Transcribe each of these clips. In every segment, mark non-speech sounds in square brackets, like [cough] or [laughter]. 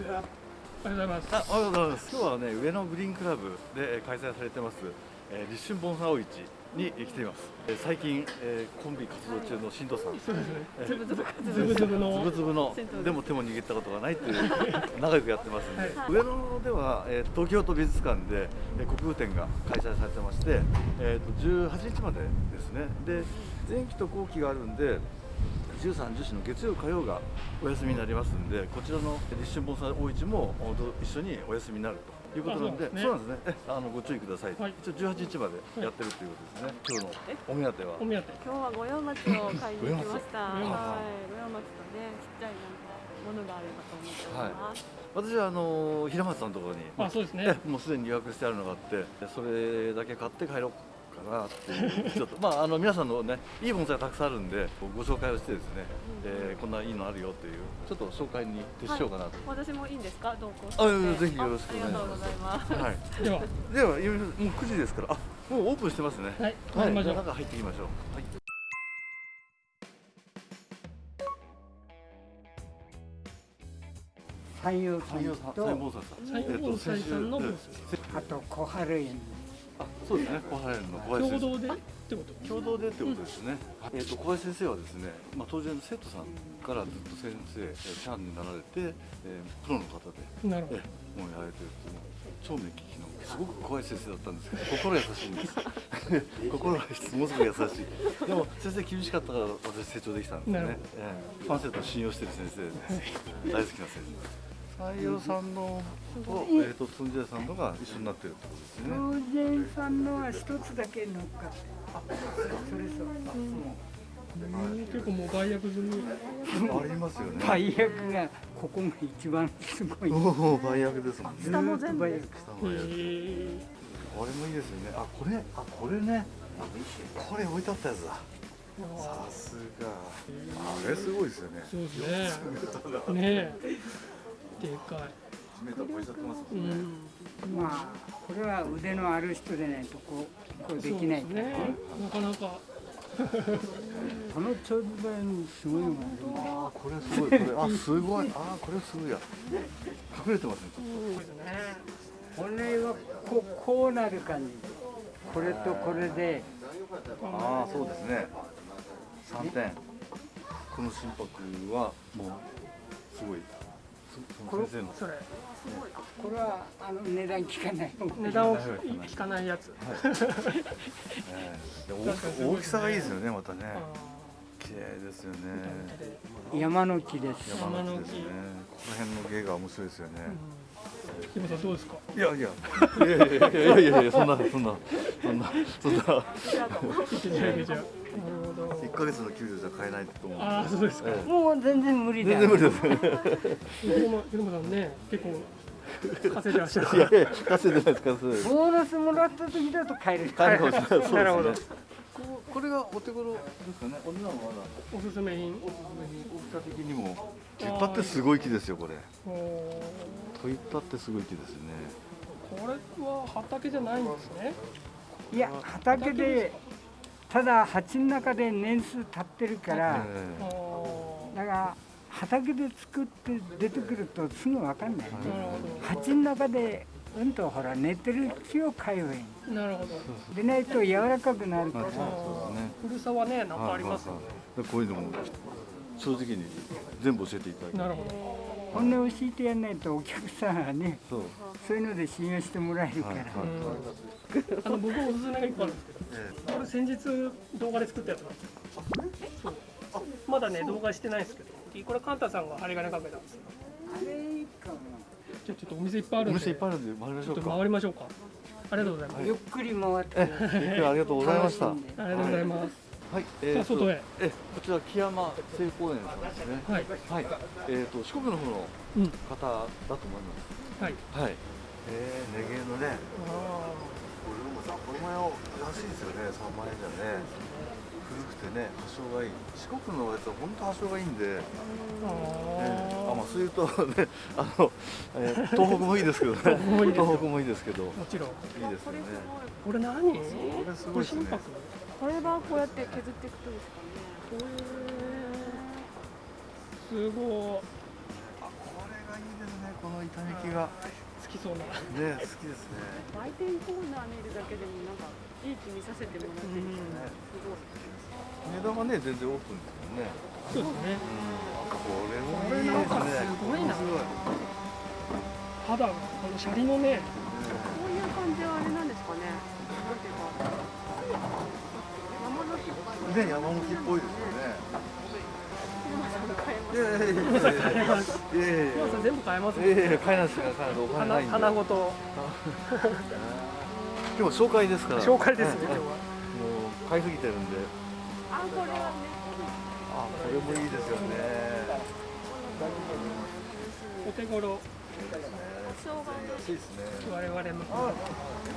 ありがとうございます。あおはようございます。今日はね上野グリーンクラブでえー開催されてます、えー、立春盆栽大市に来ています。えー最近、えーコンビ活動中の新藤さん。そうですね。えーズブズブ活動ズブズブつのぶつぶのでも手も握ったことがないっていう [laughs] 仲良くやってますんで、はい上野では、えー東京都美術館で、えー国風展が開催されてまして、えー、と18日までですねで前期と後期があるんで13、14の月曜、火曜がお休みになりますんでこちらの立春盆栽大市もお一緒にお休みになると。いうことなんであそうなんですね。そうなんですね。えあのご注意ください、はい。一応18日までやってるということですね、今日のお目当ては。お目当て。今日は五葉松を買いに来ました。はい、五葉松とね、ちっちゃいなんかものがあればと思っております。私はあの平松さんのところにあ、そうですね。えもうすでに予約してあるのがあってそれだけ買って帰ろうかなっていうちょっとまああの皆さんのねいい盆栽がたくさんあるんでご紹介をしてですね、えーこんないいのあるよっていうちょっと紹介に徹しようかなと、私もいいんですか、同行して。あぜひよろしくお願いします。あありがとうございます。はい。では、でもう9時ですからあもうオープンしてますね。はい、はい。中入っていきましょう。はい。三葉三盆栽さん三葉盆栽さんのブースえっとあと小春園あそうですね。小林の小林先生。共同でってこと。共同でってことですね、えー、と小林先生はですね、まあ、当然の生徒さんからずっと先生、えー、シャンになられて、えープロの方で、なるほえーもうやられてるっていう超目利きのすごく小林先生だったんですけど心優しいんです。[laughs] 心がものすごく優しい。でも先生厳しかったから私成長できたんですね、えーファン生徒を信用してる先生です [laughs] 大好きな先生採用さんのと,、えー、とつんじゃさんのが一緒になってるってことですね。風神さんのは一つだけ乗っかって。それそう。ど。結構もう売約済み。ありますよね。売約がここが一番すごい。おお売約ですもんね。下も全部売約へ下もやるえ。これもいいですよね。あこれあこれね。これ置いてあったやつだ。さすが。あれすごいですよね。そうですね。ねえ。でかい。1メーター超えちゃってますうもん。まあこれは腕のある人でないとこうこうできないからね。なかなか。[laughs] この長寿版すごいもんねあーこれすごい。これあすごい。あーこれすごいや。隠れてますね。そうですね。本来はこうこうなる感じ。これとこれで。ああそうですね。3点。この心拍はもうすごいこれそれ。これはあの値段聞かない値段を聞かないやつ、はい。えー、大きさがいいですよねまたね。綺麗ですよね。山の木です。山の木ですね。この辺の芸が面白いですよね、うん、さんどうですか？いやいや。いやいやいやいやそんなそんなそんなそんな。一緒に上げちゃう。なるほど。1ヶ月の給料じゃ買えないと思うああ、そうですか。ええ。もう全然無理だ。全然無理ですひろま、ひろまさんね、結構稼いでらっしゃる。いやいや稼いでないです稼いボーナスもらった時だと買える買えるないそうです [laughs] ねなるほど。これがお手頃ですかねお値段は。まだおすすめ品。大きさ的にも。立派ってすごい木ですよこれ。といったってすごい木ですね。これは畑じゃないんですね。いや畑でただ鉢の中で年数経ってるからあえーだから畑で作って出てくるとすぐ分かんないね鉢の中でうんとほら寝てる木を買えばいいど。なるほど。でないと柔らかくなるからあそうそうですね古さはね、なんかありますよね。でこういうのも正直に全部教えていただいてなるほ本音教えてやんないとお客さんはねそうそういうので信用してもらえるから、はいはいど。うん。あの、僕おすすめが一個あるんですけど。えこれ先日動画で作ったやつなんですよ。そう。まだね動画してないんですけど、これカンタさんが針金かけたんですよ。あれいいかもじゃあちょっとお店いっぱいあるんで。えお店いっぱいあるんで回りましちょっとょうか回りましょうか。ありがとうございます。ゆっくり回ってえ今日はありがとうございましたありがとうございます。はい、えー外へえこちら木山聖公園さんですねはい。はい、えーと四国の方のうん。方だと思いますはい。はいえー、ネゲのねあこれでもさこの前は安いですよね3万円じゃね古くてね発祥がいい四国のやつは本当発祥がいいんで、ーえーああまあそういうとねあの、えー東北もいいですけどね東北もいいですよ東北もいいですけどもちろん。いですよねこれ何？これすごいですねこれ心拍？これはこうやって削っていくとですかね。すごい。あこれがですねこの板抜きが好きそうな。ね好きですね。売店コーナー見るだけでもなんかいい気見させてもらってるうん。すごい。値段はね全然オープンですよね。そうですね。これもいいですね。これなんかすごいな。すごい。肌がこのシャリのね。こういう感じはあれなんですかね。なんていうか。山の木っぽいね山向きっぽいですよね全部買えますやいや。いや買えないですよ。お金ないんで。花花ごと。[laughs] 今日は紹介ですから。紹介ですねはい。今日は。もう買いすぎてるんで。あこれはねあこれもいいですよね。お手頃。生姜安いですね。我々の。結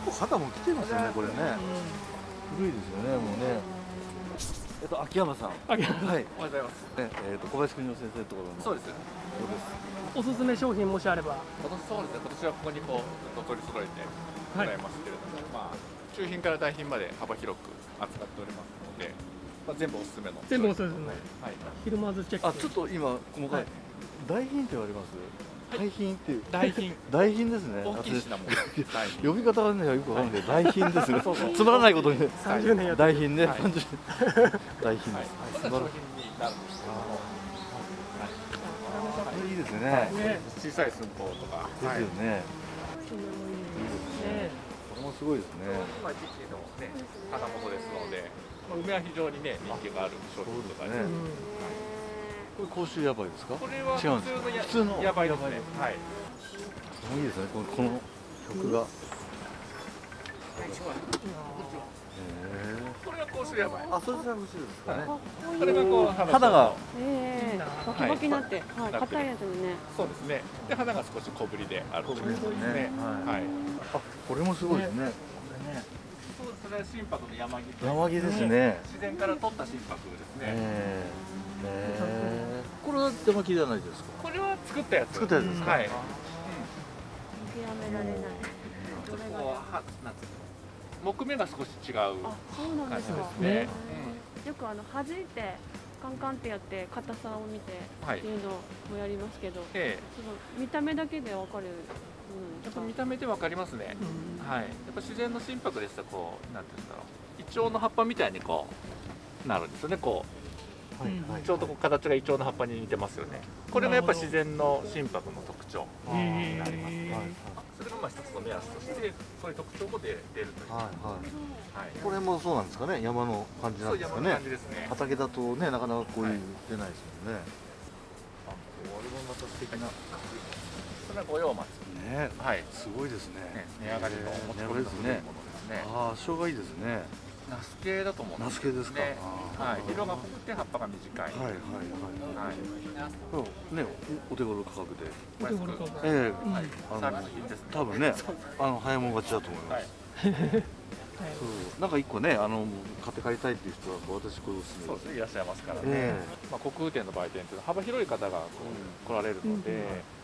構肌も来てますよねこれね。古いですよねもうねえっと秋山さん。あげはい。おはようございます。ねえっと小林邦夫先生のところのそうです。そうです？おすすめ商品もしあれば。今年そうですね。今年はここにこうずっと取り揃えてございますけれども、まあ中品から大品まで幅広く扱っておりますので、まあ全部おすすめの。全部おすすめ。はい。ひるまずチェック。あちょっと今細かい、はい。大品って言われます？大品っていう。大品。[laughs] 大品ですね。大きい品物。大品。呼び方がねよくわかんない。大品ですね。つまらないことにね。30年大品ね、はい。30 [laughs] 大品はいです、。そんな商品になるんですけども、いいですね、ね小さい寸法とか。ですよね、ね。これもすごいですね。まあ時期のね花物ですので、まあ梅は非常にね人気がある商品とかね。うんこれ甲州ヤバいですか？これは違うんです普通のや普通の？やばいですね。はい。もういいですね。このこの曲が、へこれが甲州やばい。ーあそれが欲しいですかね。これがこう肌がええいいなバキバキになって、はい、楽硬いやつにね。そうですね。で花が少し小ぶりである。ということですね。ねはい。はい。あこれもすごいですね。そうそれは心拍の山木と山木ですね。自然から取った心拍ですね。え。ーえ。ーこれは山木じゃないですか？これは作ったやつ。作ったやつですか？はい。見極められない。こうはなん木目が少し違うあ、そうなんですか。感じですねね。よくあの弾いてカンカンってやって硬さを見てうんはいって。いうのもやりますけど、ええその見た目だけでわかるやっぱ。見た目でわかりますね。うんはい。やっぱ自然の心拍ですとこうなんていうんだろう。イチョウの葉っぱみたいにこうなるんですよね。こはいはいうちょうどこう形がイチョウの葉っぱに似てますよね。これがやっぱ自然の心拍の特徴になります。へーはいそれがまあ一つの目安としてそういう特徴も出出るという。はいはいはい。これもそうなんですかね山の感じなんですかねすね。畑だとねなかなかこういうはい出ないですもんね、あこれもまた素敵なそれは五葉松。ねはい。すごいですねね、値上がりの持ち込みのものですね。ああ生姜いいですねナス系だと思う。んナス系ですか、はい。色が濃くて葉っぱが短い。ーはいはいはい。はい。これねおお手頃価格で。お手頃価格。ええ。うん。はい。あのサービス品ですね。多分ねあの早いもん勝ちだと思います、はい。そう。なんか一個ねあの買って帰りたいっていう人はこう私これおすすめそうですね。いらっしゃいますからね。えまあ国空店の売店というのは幅広い方がこう来られるので、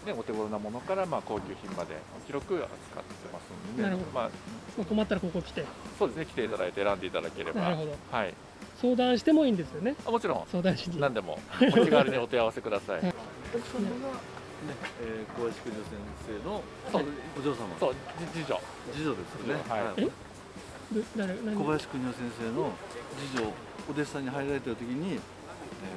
ねお手頃なものからまあ高級品まで広く扱ってますので、なるほど。まあまあ困ったらここ来て。そうですね。来ていただいて選んでいただければ、なるほど。はい。相談してもいいんですよね。あもちろん。相談しに。何でも。お気軽にお問い合わせください。えねえー、小林邦夫先生のそう。お嬢様。そう次女。次女ですよね。はい。小林邦夫先生の次女お弟子さんに入られてる時に、えー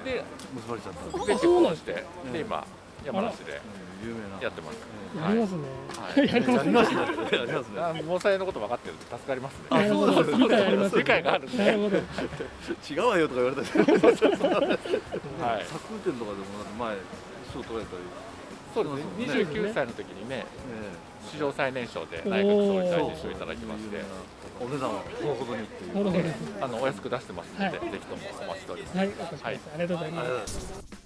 で結ばれちゃったんですあで結そうなんです婚して、で今山梨で有名なやってます。やりますね、はい。[laughs] やりますね。やりますね。防災のこと分かってるんで助かりますね。なるほど理解あります理解があるんで。なるほど違うわよとか言われたりはい。作店とかでも前賞取られたり、そうですね。二十九歳の時にね、史上最年少で内閣総理大臣賞いただきまして、お値段はほどほどにっていう。あのお安く出してますので、はい。ぜひともお待ちしております。はい、ありがとうございます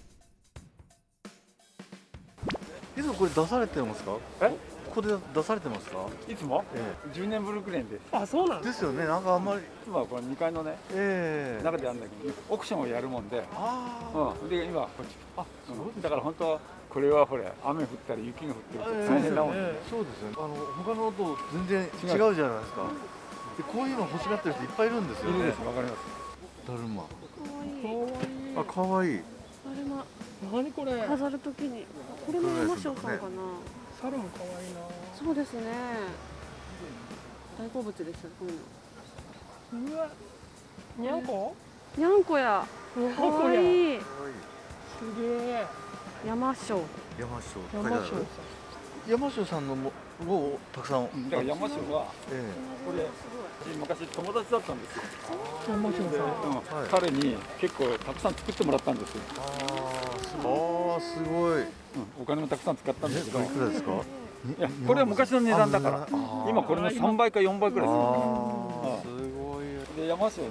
いつもこれ出されてますか？え？ここで出されてますか？いつも？え10年ブルックレンです。あそうなんえですですよね。なんかあんまり今はこの2階のねええ。中でやるんだけどオークションをやるもんで、ああ。うん、で今こっち。あうん。だから本当はこれはほれ雨降ったり雪が降ってると大変だもんええそうですよね。あの他のと全然違うじゃないですか。でこういうの欲しがってる人いっぱいいるんですよね。いるです。わかります。だるま。可愛いあ可愛い確れも。何これ？飾るときに。これも山椒さんかな。猿も可愛いな。そうですね。大好物ですよこういうの。うわ。にゃんこ？にゃんこや。にゃんかこや。わいい。すげえ。山椒。山椒山椒さ。ん山椒さんのもをたくさん、だから山椒はえこれ昔友達だったんですよ、山椒さん。はい。彼に結構たくさん作ってもらったんですよ、えああすごい。うん、お金もたくさん使ったんですけど。これいくらですか？いやこれは昔の値段だから。今これの3倍か4倍くらいあでーすごい。すで山椒ね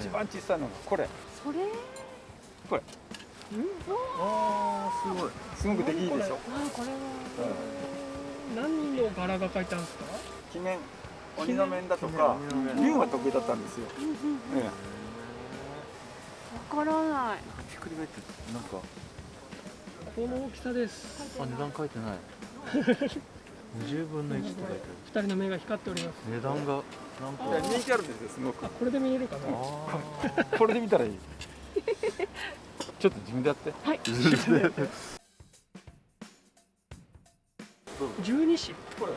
一番小さいのがこれ。それ？これああすごい。すごくできいいでしょ。あこれは何の柄が描いてあるんですか鬼面鬼の面だとか龍が得意だったんですよ、えわからないひっくり返ってなんかこの大きさです。あ値段書いてない。20分の1って書いて二人の目が光っておりますある値段がなんえか。人気あるんですよすごくあこれで見えるかな。あ [laughs] これで見たらいい [laughs] ちょっと自分でやって。はい。[laughs] 十二支。これ。あ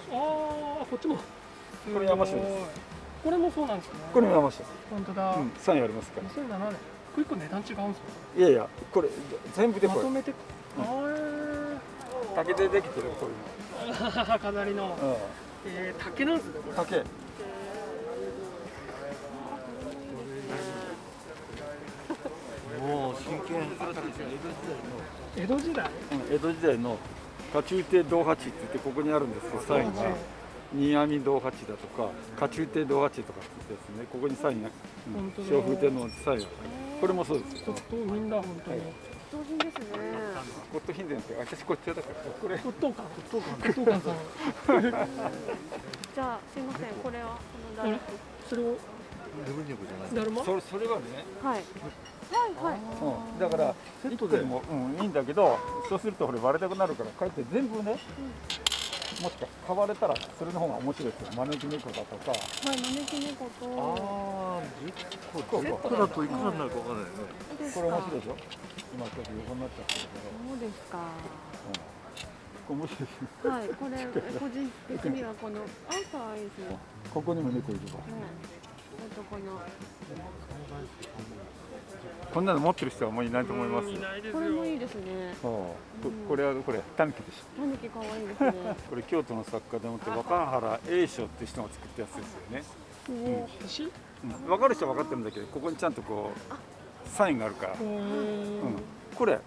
あこっちも。これ山椒です。これもそうなんですね。これも山椒本当だ、うんありますから。2007年一個一個値段違うんですよ。いやいやこれ全部でこれ。まとめてあー。竹でできてるこういう飾りの、の、えー、竹なんですねこうん、れ。竹もう真剣江戸時代？うん江戸時代の家中亭道八って言ってここにあるんですけどサインが新網道八だとか家中亭道八とかって言ってですねここにサインが、うん本当だ。小風亭のサインがこれもそうですよ。骨董品だ本当に、上品ですね。ゴッドヒンデンって私こっちだからこれ骨董館。骨董館。さん。[laughs] じゃあすいません。これはこのあれ大それを？レブニョクじゃないだるまそれそれはね、はいはいはい。うん、だからセットでも、うん、いいんだけどそうするとこれ割れたくなるからこうやって全部ね、もしか買われたらそれの方が面白いですよ。招き猫だとか。はい招き猫と。ああ10個こう10個だといくらになるかわかんないよねですこれ面か白いでしょ？今ちょっと横になっちゃってるけど、そうですか。これ面白いです。よはいこれ個人的にはこのあ可愛いですねここにも猫いるわ。はい。あとこのこんなの持ってる人はもういないと思います。ようんいないですよこれもいいですね。そう。ここれはこれタヌキでしょ。タヌキ可愛いですね。これ京都の作家でもって若原栄翔っていう人が作ったやつですよね、うん、分かる人は分かってるんだけどここにちゃんとこうサインがあるから、うん。ん、これ？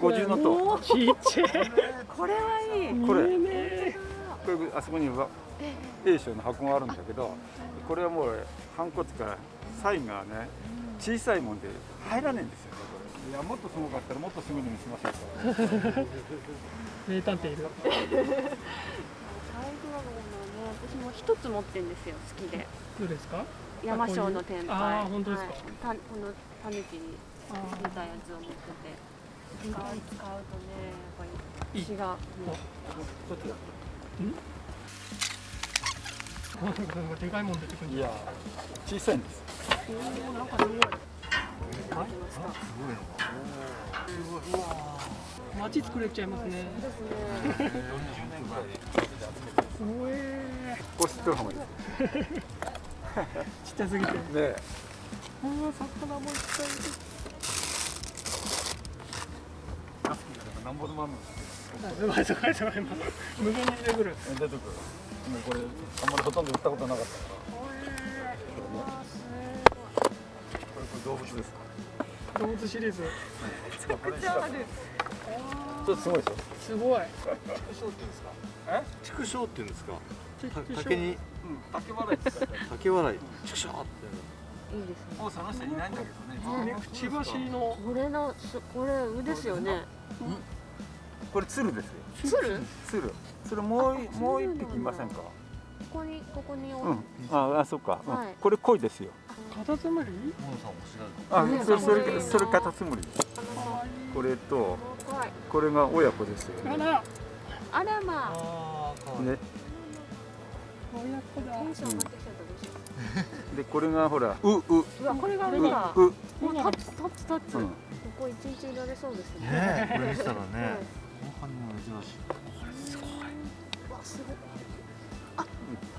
五重の塔ちっちゃい。これはいい。これ。これあそこには栄翔の箱があるんだけどこれはもうハンコつかサインがね小さいもんで入らないんですよねこれ。いやもっとすごかったらもっとすぐに見せましょうか。名探偵いるサイズはどうなのね私も一つ持ってんですよ好きで。どうですか？山椒の天あ杯ー本当ですか？はい、たこのタヌキに似たやつを持ってて。使う使うとねやっぱりいい。血がもなん？かでかい。もん出てくるんいじゃんや小さいんです。おーなんかすごい。街作れちゃいますね。すねおえこってるちっちゃすぎて。ね。うわ魚もいっぱいいる。なんぼでもあるの。すごい。すごいすごい無限に出てくる。出てくるもうこれあんまりほとんど売ったことなかったから。これこれ動物です動物シリーズ。これちょっとすごいでしょ？すごい。畜生って言うんですか？ちたち竹に？うん。竹笑いって言ったら竹笑い。畜生って。いいですね。もうその人いないんだけどね。くちばしのこれのすこれ腕ですよね。これ鶴ですよ。鶴？鶴それもうもう一匹いませんか？ここにここにうん。ああそっか、うん。はい。これ鯉ですよ。カタツムリ？モノさん。も知らないあそれそれそれカタツムリ。これとはい。これが親子ですよ。ねあら。あらまあ。ね。親子だ。テンション上がってきちゃったどうしよでこれがほらうううう。うわこれがあれこれかうもう。タッチタッチタッチ、うん。こ一日いられそうですね。ねこれ見せたらね。はい後半にも珍しい。わすごい。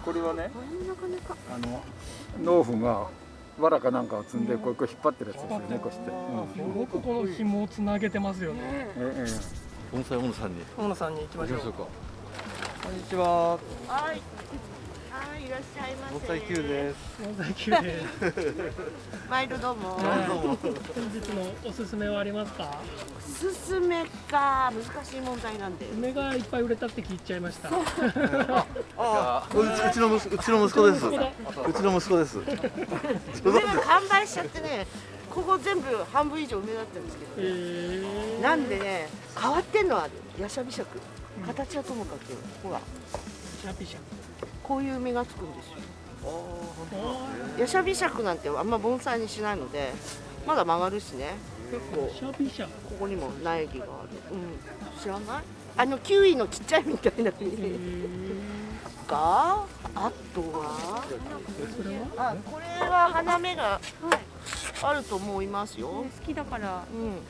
これはねこれもなかなか。あの農夫が藁かなんかを積んでこうこう引っ張ってるやつですよねこうして、うんすごくこの紐をつなげてますよね。ねええ盆栽大野さんに大野さんに行きましょう行きましょう。かこんにちははい。はい、いらっしゃいませ。盆栽 Q です盆栽球で毎度どうも。はい本日のおすすめはありますか？おすすめか、難しい問題なんで。梅がいっぱい売れたって聞いちゃいました。あうちうちの息子うちの息子ですうちの息子です梅が完売しちゃってね、ここ全部半分以上梅だったんですけえど、ー、なんでね、変わってんのある。ヤシャビシャク。形はともかく、ほら、シャピシャ。こういう芽がつくんですよ。おヤシャビシャクなんてあんま盆栽にしないので、まだ曲がるしね。結構。ここにも苗木がある。うん、知らない？あのキウイのちっちゃいみたいなえに。ー、かあとは？それは？あこれは花芽があると思いますよ。好きだからうん。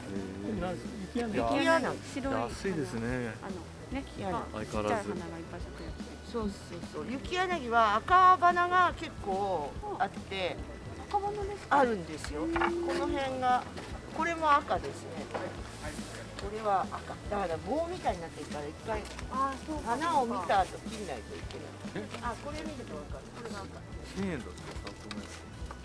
雪屋根。雪柳白い安いですねあのね相変わらずちっちゃい花がいっぱい咲くやつ。そうそうそう。雪柳は赤花が結構あって赤花ですか？あるんですよ。この辺がこれも赤ですね。これは赤。だから棒みたいになってるから一回あーそうか。花を見た後切んないといけない。あこれ見るとわかる。これが赤。1000円だって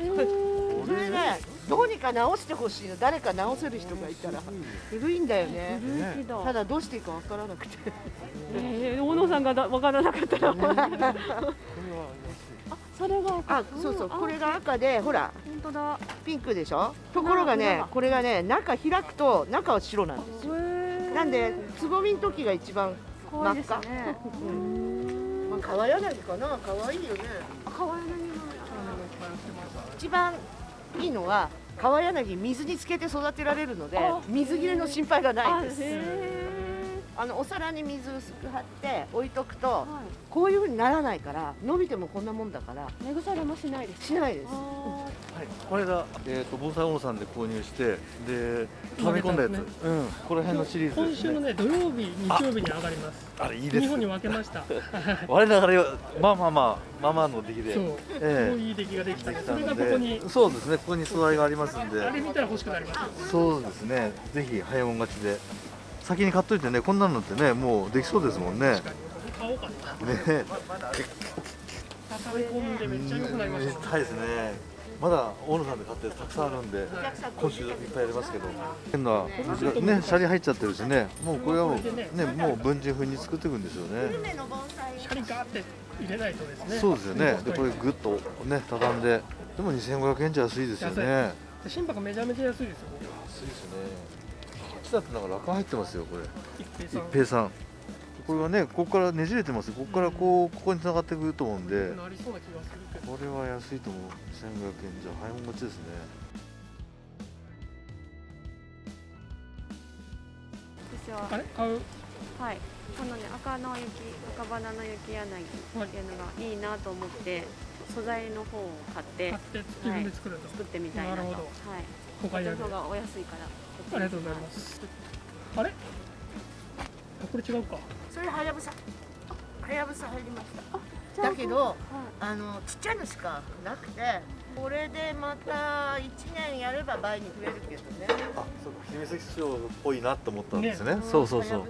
えー、それねどうにか直してほしいの。誰か直せる人がいたら古いんだよね。ただどうしていいかわからなくて。えー、大野さんがだわからなかったら。あ、それが赤。あ、そうそう、んこれが赤で、ほら、本当だ。ピンクでしょ？ところがねこれがね、中開くと、中は白なんですよ。なんで、つぼみの時が一番可愛いですね。うんまあ、川柳かな、可愛いよね。可愛いのに一番いいのは、川柳水につけて育てられるのであ、水切れの心配がなあ、いです。へあのお皿に水薄く張って置いとくとー。、はこういう風にならないから、伸びてもこんなもんだから、い。根腐れもしないです。しないです。あはい、これが、えー、と盆栽大野さんで購入してで溜め込んだやつ、ねうん、この辺のシリーズ今ですね。週のね土曜日、日曜日に上がります。あれいいです日本に分けました。[laughs] 我ながらまあまあまあまあまあの出来で。そう、ええ。すごいいい出来ができた。んで、それがここに、そうですね。ここに素材がありますんあれで見たら欲しくなりますよ。そうですね。ぜひ早もん勝ちで先に買っといてねこんなのってねもうできそうですもんね。ね。畳み込んでめっちゃ良くなりました。ね。ですね。まだ大野さんで買ってたくさんあるんで今週いっぱいありますけど。変なねシャリ入っちゃってるしね。もうこれはもうねもう文人風に作っていくんですよね。シャリガーって入れないとですね。そうですよね。でこれグッとね畳んで。でも2500円じゃ安いですよね。心拍めちゃめちゃ安いですよ。いですねだってなんか落入ってますよこれ一平さん。一平さんこれはねここからねじれてますここからこうここに繋がってくると思うんでなりそうな気がするけど。これは安いと思う2500円じゃ早もん勝ちですね私はあれ？買う？はい。このね赤の雪赤花の雪柳っていうのがいいなと思って素材の方を買って買って自分で作るんだ。作ってみたいなと。はい。なるほどこ他にあるっちの。方がお安いから。ありがとうございます。あれ？あこれ違うか。それはやぶさ。はやぶさ入りました。だけど、はいあのちっちゃいのしかなくて、これでまた一年やれば倍に増えるけどね。あそうか姫関賞っぽいなと思ったんですねんそうそうそう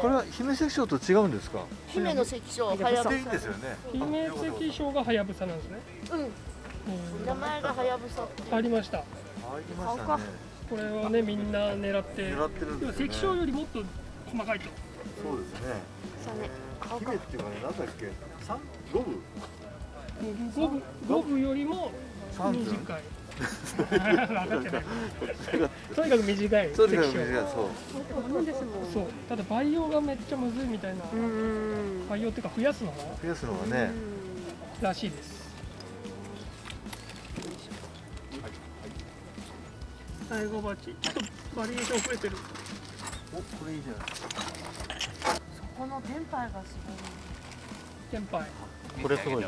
これは姫関賞と違うんですか？姫の関所はやぶさでいいんですよね姫関賞がはやぶさなんですね。うん、うん名前がはやぶさありました。ありましたねこれはねみんな狙って。狙ってるんですよね関賞よりもっと細かいと。そうですねそうね。姫っていうかねなんだっけ？三五分？五分五分よりも短い。分かってない。とにかく短いそうです関ね賞。そうそう。ただ培養がめっちゃむずいみたいな。うーん。培養っていうか増やすのが増やすのがねらしいです。最後バチ。ちょっとバリエーション増えてる。おこれいいじゃないそこの天杯がすごい。先輩。これすごい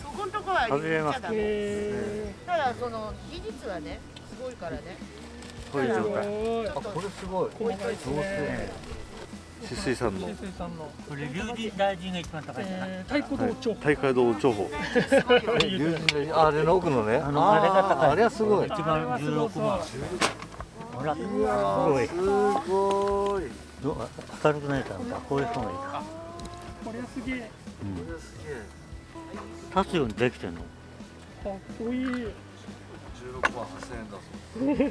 そこのとこは言っちゃダメ。えただその技術はね、すごいからね。こういう状態あこれすごい細かいですね止水さんの、水水さんの、これ龍神大臣が一番高いんじゃな。い、えー、太鼓道長大海道情報龍神のああれの奥のね。あのあれが高い。あれはすごい。一番16万ほら。すごい。すごい。ど明るくないからさこういう人がいいかこれはすげえ。これすげえ立つようにできてんの？かっこいい。16万8000円だそうで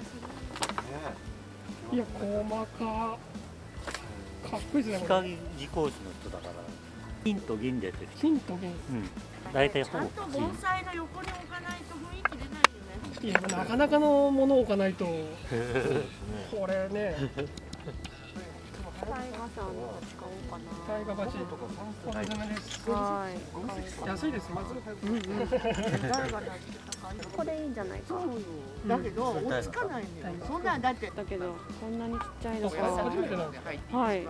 すねいや細かかっこいいですねこれ。光技工士の人だから。金と銀でて金と銀。うん。大体ほぼ。ちゃんと盆栽の横に置かないと雰囲気出ないよね。いやなかなかのものを置かないと。[laughs] これねタイガさん使おうかタイガバチおす。す。めです。なはい安いです。まずこれいいんじゃないかだけど落ちかないんだよそんなだってだけどこんなにちっちゃいのか初めてなんです。かはい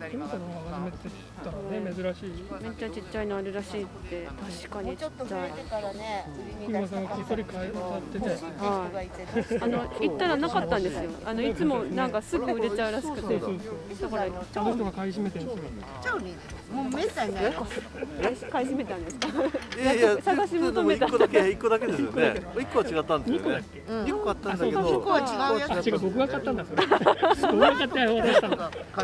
初めての初めてって言ったね珍しいめっちゃちっちゃいのあるらしいって確かもうちょっにちっちゃいと増えてからね今さんがきっそり買い買ってて人がいあの行ったらなかったんです。よあのいつもなんかす。ぐ売れちゃうらしくてだからあの人が買い占めてるんですよ。超にもうめったにない買い占めたんですか？いやいや探し求めた一個だけ一個だけですよね。一個は違ったんですよね。一個あったんだけど。ここは違うやつ。違う僕が買ったんだそれ。僕が買ったの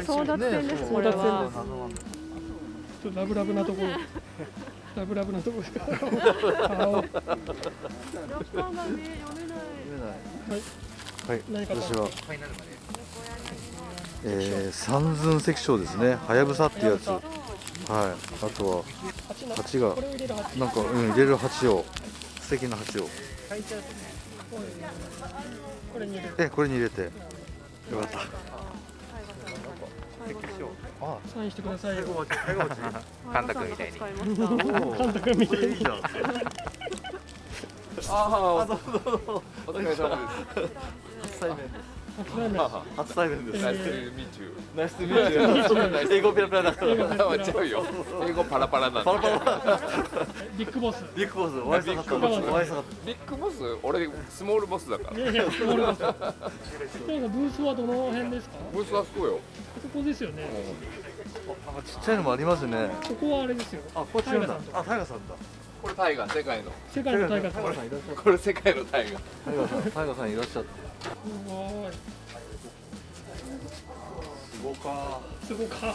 争奪戦ですこれ争奪戦はです。ちょっとラブラブなところ。ラブラブなところ。ですから顔ロッカーがね読めない。はい、何か私は、えー、三寸石章ですね、はやぶさっていうやつ、はい、あとは蜂な蜂がなんか、うん、入れる鉢を、素敵な鉢を、え、これに入れて、よかった。あ、サインしてくださいよ。カンタ君みたいに使いました。カンタ君みたいに。ああ、どうぞどうぞ。お疲れ様です。[laughs] [laughs] 初対面。です。えーナイスミーチュー。[laughs] 英語ペラペラだから。英語ペラペラ [laughs] 違うよ。英語パラパラなんだ。ビッグボスビッグボス、お会いしたかった。お会いしたかっビッグボス、俺スモールボスだから。いやいやスモールボスブースはどの辺ですか？ブースはそうよ。そこですよねた。なんかちっちゃいのもありますね。ここはあれですよあ、こっちなんだタイガさん。とあ、タイガさんだ。これタイガー世界の。世界のタイガーさん。これ世界のタイガー。タイガさん、タイガさんいらっしゃって。すごいすごか。すごか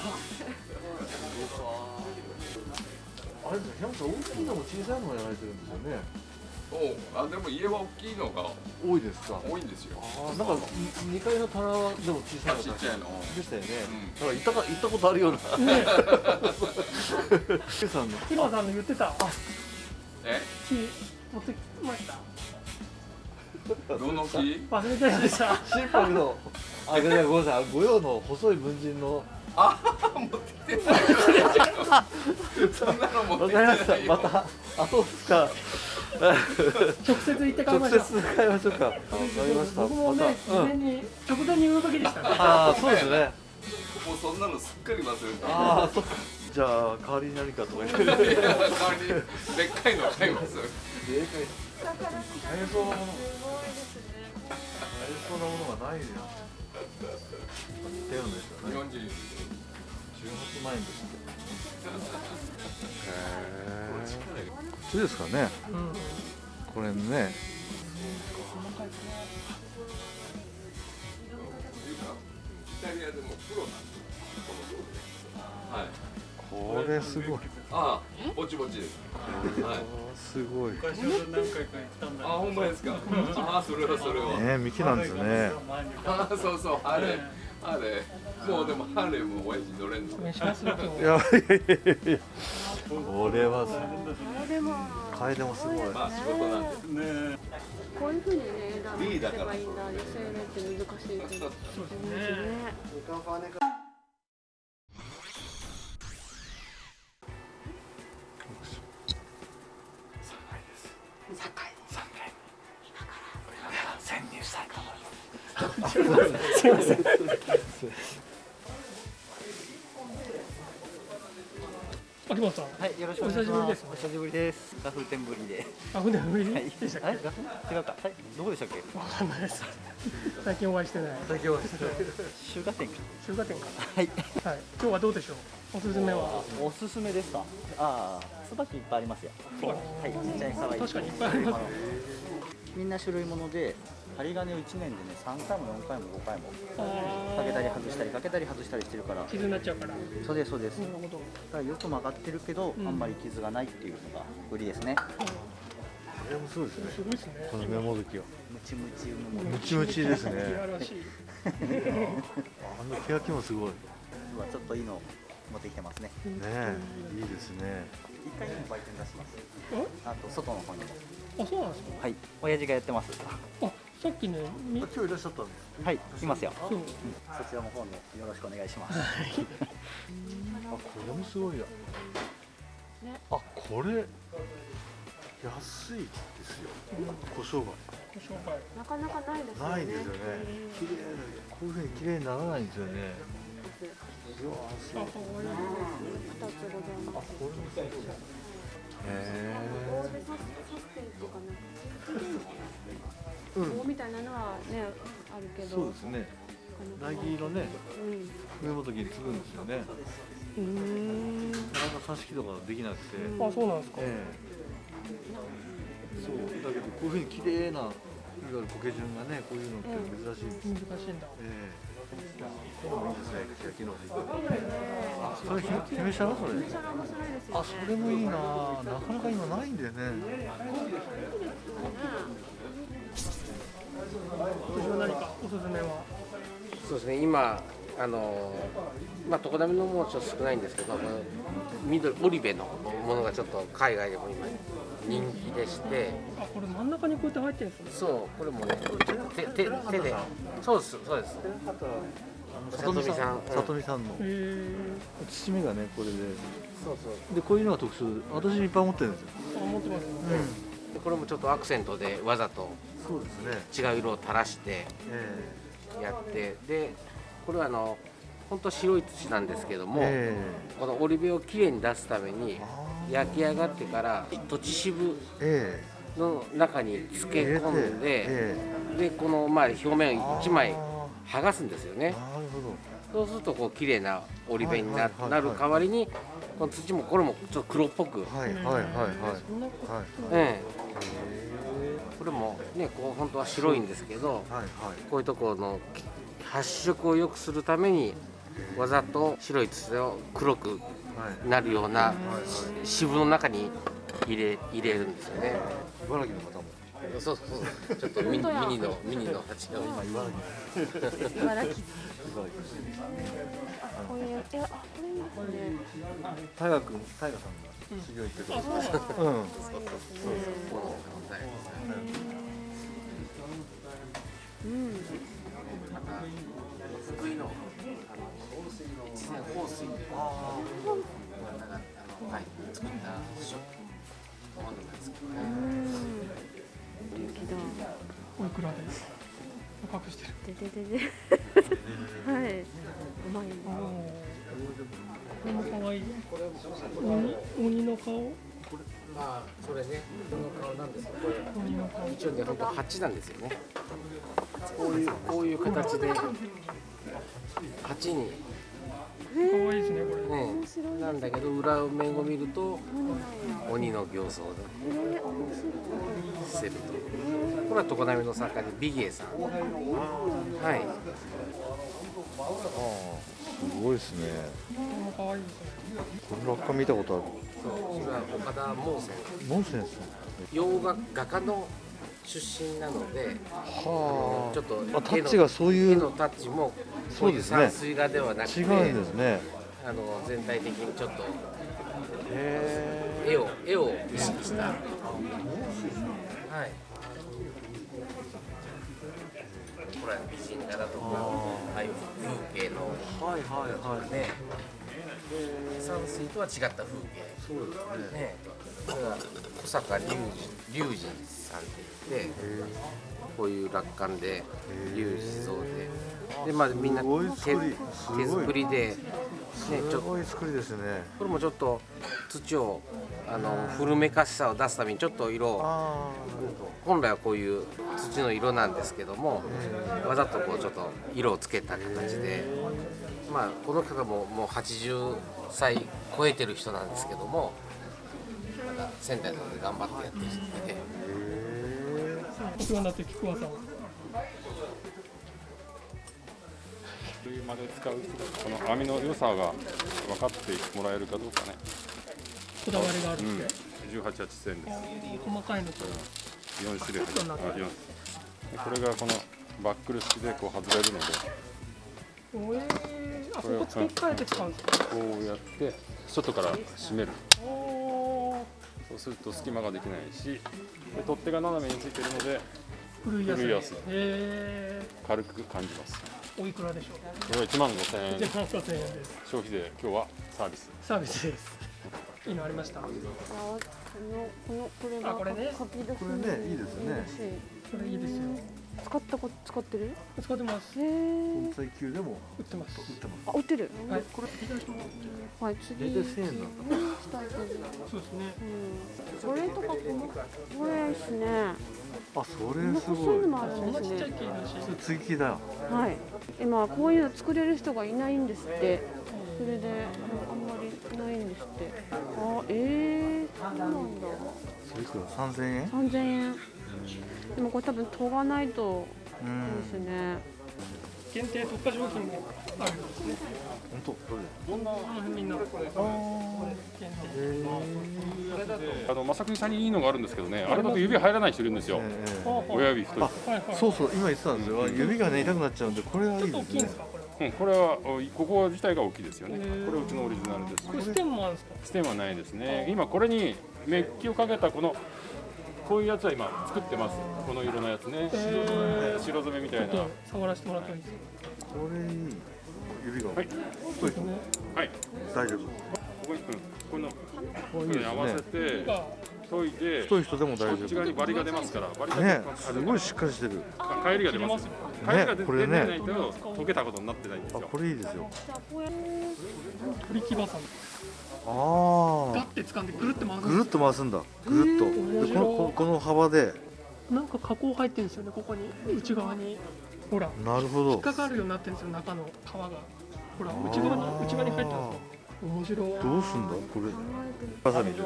あれですね、山本さん大きいのも小さいのもやられてるんですよね。おうあでも家は大きいのが多いですか。多いんですよ。あーなんか二階の棚はでも小さいのちっちゃいの。でしたよね。うんなんか行ったか行ったことあるような。ね [laughs] ケさんの。今さんの言ってたえ、木持ってきましたどの木？忘れちゃいました心拍の。あ、ごめんなさい。御用の細い文人の。あ、持ってきてない。そんなの持わってかりました。きてないよ。また。あ、そうですか。直接行って買い直ました接買いましょうか。わかりました。僕もねまた。うん。事前に直前に言うべきでしたねああ、そうですね。もうそんなのすっかり忘れた。ああ、そっか。じゃあ代わりに何かとか言って。いや代わりにでっかいの買います。買えそうなもの。買えそうなものがないですよ。ってるんですよね。日本人。18万円ですって。へえ。ですかね。うんこれね。イタリアでもプロなんではい。これすごい。ああ、ぼちぼちです。はい。すごい。何回か行ったんだあ、ほんまですか。ああ、それはそれは。ね、幹なんですね。ああ、そうそう、ハーレー。ハーレー。もうでもハーレーも親父乗れんの。お願いしますよ今日いやいやいやいや。これはすカエデもすごい。まあ仕事なんで。こういうふうにね枝リーダーから出せばいいんだ女性のって難しいけどそうですねね秋元さんはい、よろしくおお願いします。久しぶりですお久しぶりです。ガフ店ぶりで。あ船ぶりはい。でしたっけ？あれ？ガフ違うか。はい。どこでしたっけ？わかんないです最近お会いしてない最近は中華店か。中華店かはい。はい今日はどうでしょう？おすすめはおすすめですか？ああ、椿いっぱいありますよ。はい。ちっちゃい可愛い。確かにいっぱいありますみんな種類もので、針金を1年でね、3回も4回も5回もかけたり外したりかけたり外したりしてるから。傷になっちゃうからなそうですそうです。るほどだからよく曲がってるけど、うんあんまり傷がないっていうのが売りですね。これもそうですねすごいですねこのメモ時はムチムチの。ムチムチですねいやらしいあの欅もすごいね今ちょっといいの持ってきてますね。えいいですね1階にも売店出します。あと外の方にも。あそうなんですか？はい。親父がやってます。あさっきねみ今日いらっしゃったんですはい。いますよ。そちらの方もよろしくお願いします。あこれもすごいやあこれ安いですよ。胡椒ご紹介なかなかないですよね。がないですよね。綺麗なこういうふうに綺麗にならないんですよね。あかわいい二つございますこれもすごいへ棒棒みたいなのはねあるけど。そうですね。苗木のね。うん。上本につくんですよね。うー。んなかなか挿し木とかできなくて、あそうなんですか。ええ。そう。だけどこういうふうに綺麗ないわゆる苔順がねこういうのって珍しいんです、難しいん。だえ。えこれもいいですね欅のあそれ？ひ姫シャラそれそれ面白いですよね。あそれもいいな。なかなか今ないんだよねそうですね、今、あのまあ、常滑のもちょっと少ないんですけど、この緑、オリベのものがちょっと海外でも今、人気でして、あこれ真ん中にこうやって入ってるんですね。そう、これもね、手手手で、そうです、そうです、里見さん里見さん。里見さんの。へえ包みがねこれで。そうそう。でこういうのが特殊私いっぱい持ってるんですよ。あ持ってますでこれもちょっとアクセントでわざと違う色を垂らしてえやって、で、これはあの、本当白い土なんですけども、えこのオリベをきれいに出すために、あ焼き上がってから、土地渋ええ。の中に漬け込んで、えでこのまあ表面を1枚あ剥がすんですよね。そうするとこう綺麗な織り弁になる代わりにこの土もこれもちょっと黒っぽく、はいはいはいはいはい。ええ。これもねこう本当は白いんですけどはいはい。こういうところの発色を良くするためにわざと白い土を黒くはい。なるような渋の中に入れ入れるんですよね。茨城の方も。そうそうそう。ちょっとミニミニのミニの鉢を今茨城茨城 [laughs] こういうえあこれいいですね大河君大河さん。が修行行ってるうん。この問題うん。福井のあの一年放水であはい作ったショップものなん。ですけどおいくらで高くしてる。でででで。[laughs] はい。うまいこれも可愛い鬼鬼の顔？まあそれね人の顔なんですけどこれ鬼の顔。一応ね本当鉢なんですよね。こういうこういう形で鉢に可愛いですねこれ。ね。なんだけど裏面を見ると鬼の形相でえー、面白い。してると。これは常滑の作家でビギエさん。はい。ああすごいですね。これも可愛いですねこの落下見たことある。そうそれは岡田猛泉。ノンセンス洋画画家の出身なのではちょっとあタッチがそういう絵のタッチもそうですね。こい散水画ではなくて違うんですね。あの全体的にちょっとへ絵を絵を意識した。はい。これは美人画だとかああいう風景のえはいはいはい。ね。山水とは違った風景。そうですね。ね。小坂隆二隆二さんって言ってこういう落款で隆二像ででまあみんな手手作りで、ね、ちょすごい作りですね。これもちょっと土をあの古めかしさを出すためにちょっと色本来はこういう土の色なんですけどもわざとこうちょっと色をつけた形でまあこの方ももう80歳超えてる人なんですけどもまだ仙台なので頑張ってやってる人で。お世話になってる菊川さんまで使うこの網の良さが分かってもらえるかどうかね、こだわりがあるうん。んで、、18線です。細かいのと4種類カットになってるあ四でこれがこのバックル式でこう外れるので。おえー、あそここ付け替えて使うんですかこうやって外から締める。そうすると隙間ができないし。で取っ手が斜めについてるので古いやつ古い軽く感じます。ー、おいくらでしょうこれは1万5000円。1万5000円です。消費税今日はサービス。サービスです。いいのありました？あこのこのこれがあこれね。書き出しこれねいいですね。これいいですよ。使ったこ使ってる？使ってます。へえ本体級でも売ってます。売ってます。あ売ってる？はい。これいただきます。はい次。大体1000円なんだしたいけどそうですね。うんこれとかこのこれですね。あそれすごいのもあるそんなちっちゃいんですね。木だよはい今こういうの作れる人がいないんですってそれであんまりないんですってあえー、そうなんだそれいくら3000円3000円でもこれ多分研がないとういですね。限定特価商品もあるんですね。本当？どれこの辺みんなこれ限定あの正国さんにいいのがあるんですけどねあれだと指入らない人いるんですよ。親指太いあはいはい。そうそう今言ってたんですよ。指がね痛くなっちゃうんでこれはいいちょっと大きいんですね。うん、これはおここ自体が大きいですよね。これうちのオリジナルですこれステンもあるんですか？ステンはないですね。今これにメッキをかけたこのこういうやつは今作ってます。この色のやつね。白染めみたいな。ちょっと触らせてもらってもいいですか？これいい指が。はい。太いとはい。大丈夫。ここに、うん、このここれいいですれに合わせねていで太い人でも大こっち丈夫側にバリが出ますからバリがね出すごいしっかりしてる。帰りが出ますよ。帰りが出これねないと溶けたことになってないんですあよこれいいですよ。り木バサミあガッて掴んでぐるって回すあぐるっと回すんだぐるっとでこのここの幅でなんか加工入ってるんですよねここに内側にほらなるほど引っかかるようになってるんですよ中の皮がほら内側に内側に入ってます。よ面白い。どうすんだ？これ。わさびで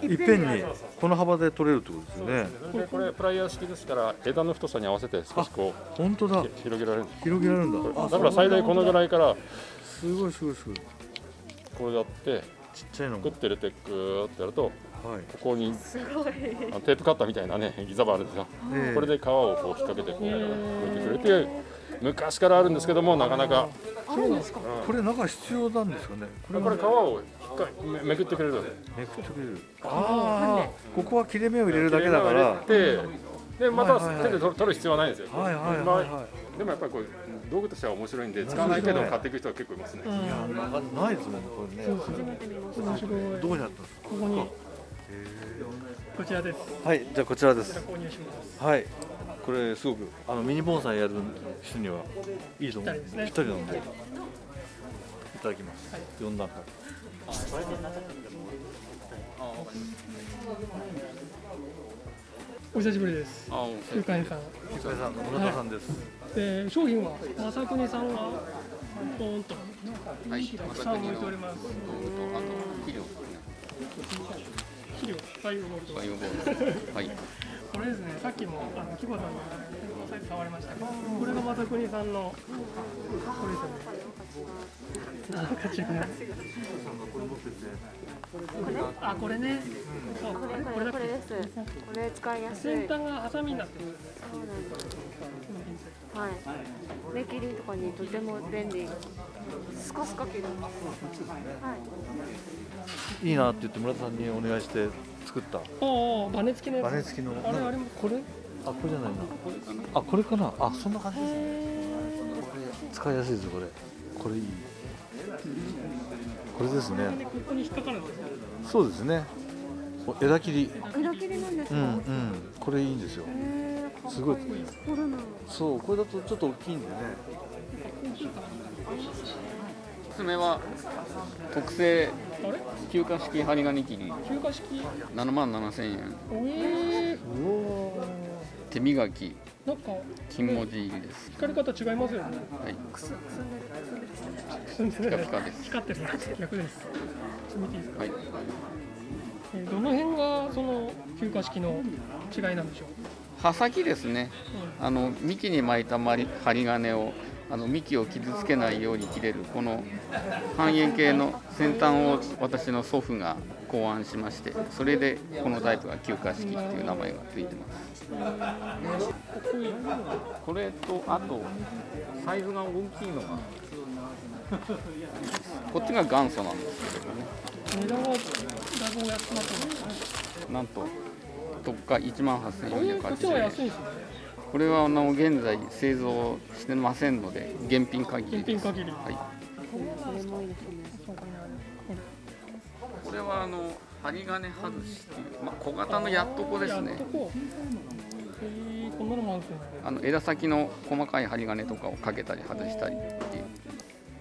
す。いっぺんに。この幅で取れるってことですよね。でこれプライヤー式ですから枝の太さに合わせて少しこ本当だ。う広げられる広げられるんだ。あだから最大このぐらいからすごいすごいすごい。こうやってちっちゃいのも。グッて入れてグーってやるとはい。ここにすごい。テープカッターみたいなねギザバあるんですよええ。これで皮をこう引っ掛けてこう置いてくれて昔からあるんですけどもなかなか。あるんですか？これ中必要なんですかね。これこれ皮を引っかめめくってくれるので。めくってくれる。ああここは切れ目を入れるだけだから。でまた手で取る必要はないんですよ。はいはいはいまあはでもやっぱりこう道具としては面白いんで使わないけど買っていく人は結構いますね。いいやないですもんねこれね。初めて見ました。どこにあったんです。かここにこちらです。はいじゃあこちらです。購入します。はいこれすごくあのミニ盆栽やる人にはいいと思う。ぴったりですね。ぴったりなんで。いただきます。4段階。お久しぶりです。旧館員さん。ゆかりさん野中さんです。で商品は正国さんがポーンとたくさん置いております。肥料バイオボルトバイオボルトはいこれですね。さっきもあの木場さんのサイト触りましたけどこれが正国さんのこれですよね。なんか違うあこれね。そうこれこれこれです。これ使いやすい。先端がハサミになってる。そうなんですはい。目切りとかにとても便利。スカスカ切る。はい。いいなって言って村田さんにお願いして作ったおおバネ付きのやつ。バネ付きの。あれあれもこれ？あこれじゃないな。あこれかな。あそんな感じですね。これ使いやすいですよこれ。これいい。これですね。ここに引っかかるんですよそうですね。お枝切り。枝切りなんですか、うんうん。これいいんですよ。すごい。そうこれだとちょっと大きいんでね。おすすめは特製休暇式針金切り休暇式？7万7千円。え手磨き。ー、なんか金文字入りです。光り方違いますよね。はい。住んでるピカピカです。光ってる。逆です。見ていいですか、はい。えーどの辺がその休暇式の違いなんでしょう？刃先ですね。あの幹に巻いたまり針金をあの幹を傷つけないように切れるこの半円形の先端を私の祖父が考案しましてそれでこのタイプが休暇式っていう名前がついてます。これとあとサイズが大きいのが。こっちが元祖なんですけどね。なんと特価1万こういうこっちは8480円安いですねこれはあの現在製造してませんので現品限りです。限り。はい、これはあの針金外しっていう、まあ、小型のやっとこですね。あの枝先の細かい針金とかをかけたり外したりっていう。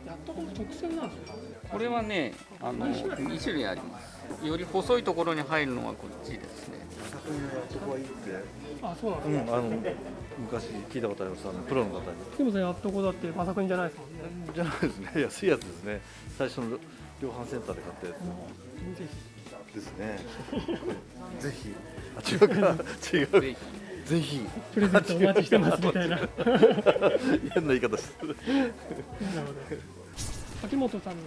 やっとこ直線なんですよこれはねあの2種類あります。より細いところに入るのはこっちですねあそうなんうんですか、あの昔聞いたことあります。あのプロの方にでもさやっとこだってまさくんじゃないですもんね。じゃないですね。安いやつですね。最初の量販センターで買ったやぜつですね。ぜひ。あ違うか。違う。ぜぜひ。ひプレゼントお待ちしてますみたいな。変な言い方してる。ほど。秋元さんの。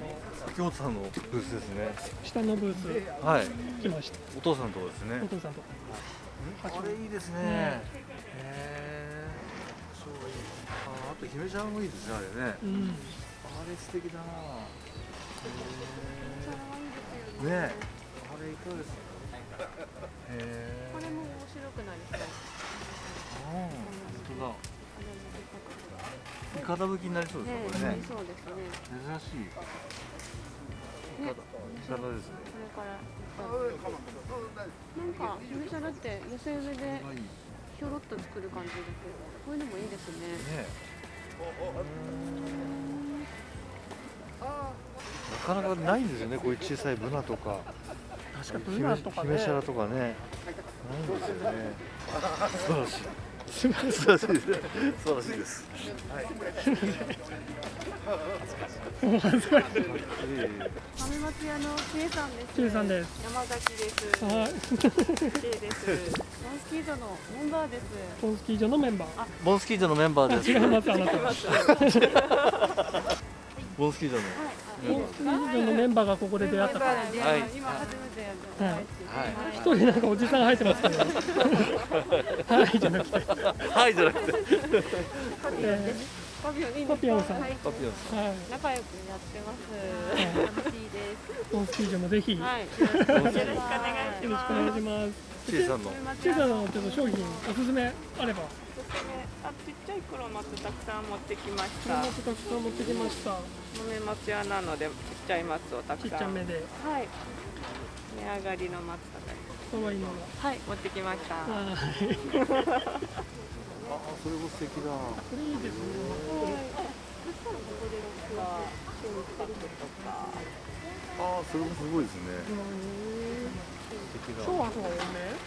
秋元さんのブースですね。下のブース。はい。来ました。お父さんのとこですね。お父さんとこれいいですね。ねへえそういい。ああと姫ちゃんもいいですねあれね。うん。あれ素敵だな。へえね。えあれいかがですかへえこれも面白くないですか本当だいかだ吹きになりそうですねこれね。ねそうですね。珍しい。いかだいかだですね。これからなんか姫シャラって寄せ植えでひょろっと作る感じだけどこういうのもいいですねねなかなかないんですよね。こういう小さいブナとか。確かにブ姫ナとかね。姫シャラとかね。ないんですよね。素晴らしい素晴らしいです。素晴らしいです。もう恥ずかしい豆松屋のちえさんです。ちえさんです。山崎ですはい。ちえです。モンスキードのメンバーです。ポンスキー場のメンバーモンスキー場のメンバーです。違います。あなたモンスキー場の。ポンスキー場のメンバーがここで出会った。からはい。今初めてやはい。はい。一人なんかおじさん入ってますけどはい。じゃなくて。はいじゃなくて。えパピオンいいんですかパピオンさん。はい。パピオンさーはい。仲良くやってます。楽しい。ですポンスキー場もぜひ。よはい。よろしくお願いします。ろしくお願いします。んちえさんの。チェさんのちょっと商品おすすめあればあちっちゃい黒松たくさん持ってきました。もたくさん持ってきました。豆松屋なのでちっちゃい松をたちっくさん。ちゃめで。はい。値上がりの松とか可愛いの。がはい持ってきました。はい。あそれも素敵だ。これいいですね。あそれもすごいですね。素敵だ。昭和とか多め？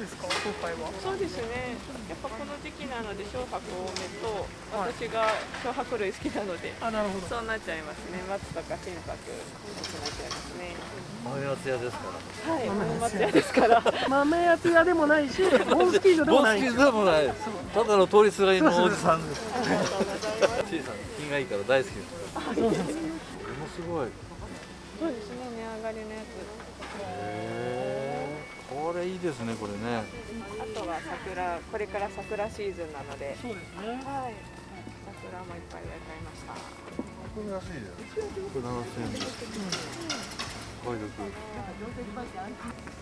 ですか今回は？そうですね。やっぱこの時期なので小白多めと私が小白類好きなのであなるほど。そうなっちゃいますね。松とか心拍多くなっちゃいますね。豆松屋ですから。はい豆松屋ですから。[laughs] 豆やつ屋でもないしモンスキー場でもないボンスキーでもない。ただの通りすがりのおじさんです。ちえさん品がいいから大好きです。そうなんですか。これもすごい。そうですね値上がりのやつこれいいですねこれね。あとは桜これから桜シーズンなので。そうですね。はい。桜もいっぱい植え替えました。これ安いですこれ7000円です。お買い得う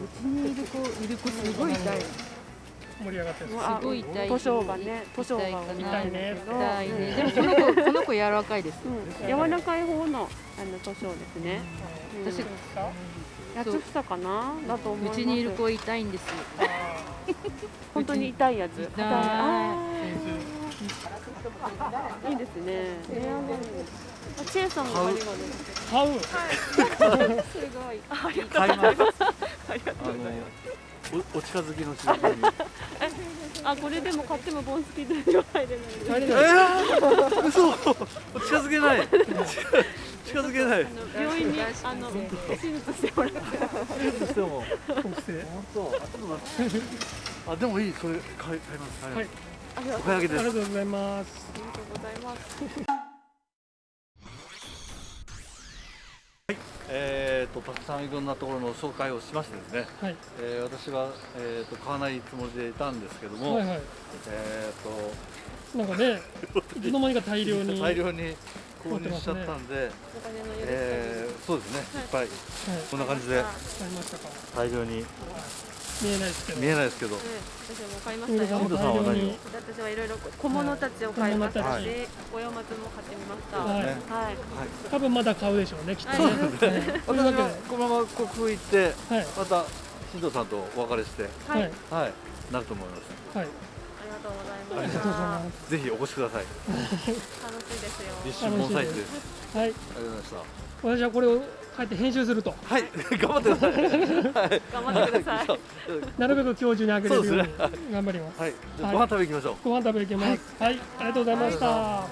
ちにいる子いる子すごい痛い盛り上がってるすごい痛い図書がね図書が痛いね痛いねで。もこの子この子柔らかい。です、柔らかい方のあの図書ですね、私私八つ房かな？だと思います。うちにいる子痛いんです [laughs] 本当に痛いやつ。痛い。い。いですね。チェイさんも買うはいすごいありがとうございますありがとうございますおお近づきの仕事に。[laughs] あこれでも買ってもボンスキーでは入れない入れないえー嘘。近づけない近づけない。病院にあの手術してもらって。手術しても。本当？あちょっと待って。[laughs] あでもいいそれ買い買います。はい。ありがとうおす。ありがとうございます。ありがとうございます。えー、とたくさんいろんなところの紹介をしましてですね、はい。えー私は、えー、と買わないつもりでいたんですけども、はいはい。えー、なんかねいつの間にか大量に大量に購入しちゃったんで、お金の許す限りえーそうですね、い、っぱい、こんな感じで買いましたか？大量に。見えないですけど。見えないですけど、私も買いましたよ。本田さんは何を？私はいろいろ小物たちを買いましたし、はい。お山松も買ってみました。はい。はい。多分まだ買うでしょうねきっと。はい。ねそうですね。というわけで。私はこのまま国風行って、はい。また新藤さんとお別れして、はい。はい、なると思います。はいとうございまありしたがとうございます。ぜひお越しください。楽しいですよ。立春盆栽地です。はい。ありがとうございました。私はこれを帰って編集すると。はい。頑張ってください。はい。頑張ってください。なるべく今日中にあげれるように頑張ります。はい。じゃあご飯食べ行きましょう。ご飯食べ行きます。はい。ありがとうございました